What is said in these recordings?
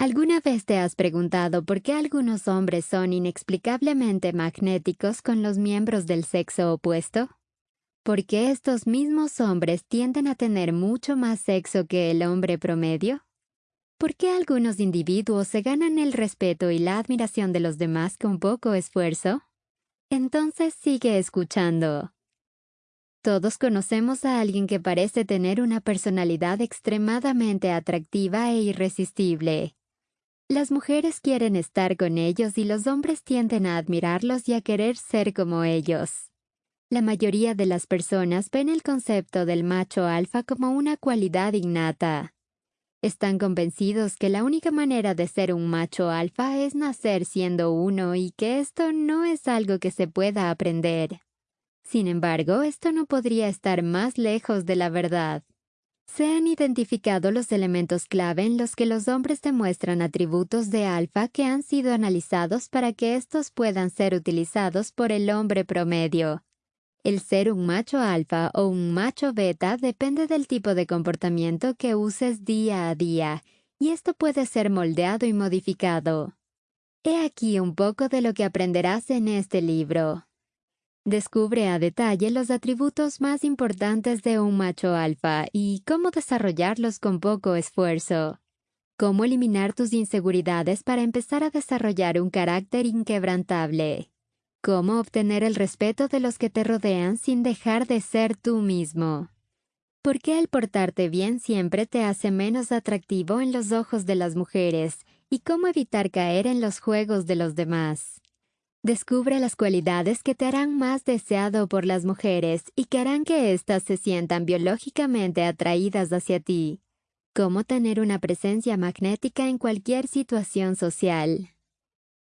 ¿Alguna vez te has preguntado por qué algunos hombres son inexplicablemente magnéticos con los miembros del sexo opuesto? ¿Por qué estos mismos hombres tienden a tener mucho más sexo que el hombre promedio? ¿Por qué algunos individuos se ganan el respeto y la admiración de los demás con poco esfuerzo? Entonces sigue escuchando. Todos conocemos a alguien que parece tener una personalidad extremadamente atractiva e irresistible. Las mujeres quieren estar con ellos y los hombres tienden a admirarlos y a querer ser como ellos. La mayoría de las personas ven el concepto del macho alfa como una cualidad innata. Están convencidos que la única manera de ser un macho alfa es nacer siendo uno y que esto no es algo que se pueda aprender. Sin embargo, esto no podría estar más lejos de la verdad. Se han identificado los elementos clave en los que los hombres demuestran atributos de alfa que han sido analizados para que estos puedan ser utilizados por el hombre promedio. El ser un macho alfa o un macho beta depende del tipo de comportamiento que uses día a día, y esto puede ser moldeado y modificado. He aquí un poco de lo que aprenderás en este libro. Descubre a detalle los atributos más importantes de un macho alfa y cómo desarrollarlos con poco esfuerzo. Cómo eliminar tus inseguridades para empezar a desarrollar un carácter inquebrantable. Cómo obtener el respeto de los que te rodean sin dejar de ser tú mismo. ¿Por qué el portarte bien siempre te hace menos atractivo en los ojos de las mujeres? ¿Y cómo evitar caer en los juegos de los demás? Descubre las cualidades que te harán más deseado por las mujeres y que harán que éstas se sientan biológicamente atraídas hacia ti. Cómo tener una presencia magnética en cualquier situación social.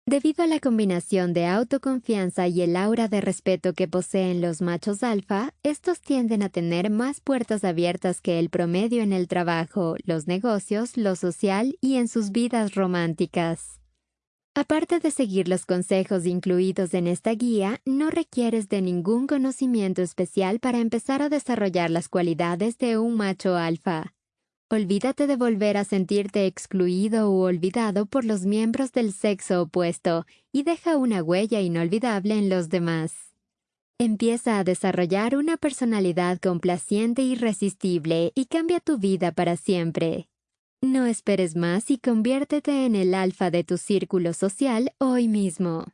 Debido a la combinación de autoconfianza y el aura de respeto que poseen los machos alfa, estos tienden a tener más puertas abiertas que el promedio en el trabajo, los negocios, lo social y en sus vidas románticas. Aparte de seguir los consejos incluidos en esta guía, no requieres de ningún conocimiento especial para empezar a desarrollar las cualidades de un macho alfa. Olvídate de volver a sentirte excluido u olvidado por los miembros del sexo opuesto y deja una huella inolvidable en los demás. Empieza a desarrollar una personalidad complaciente e irresistible y cambia tu vida para siempre. No esperes más y conviértete en el alfa de tu círculo social hoy mismo.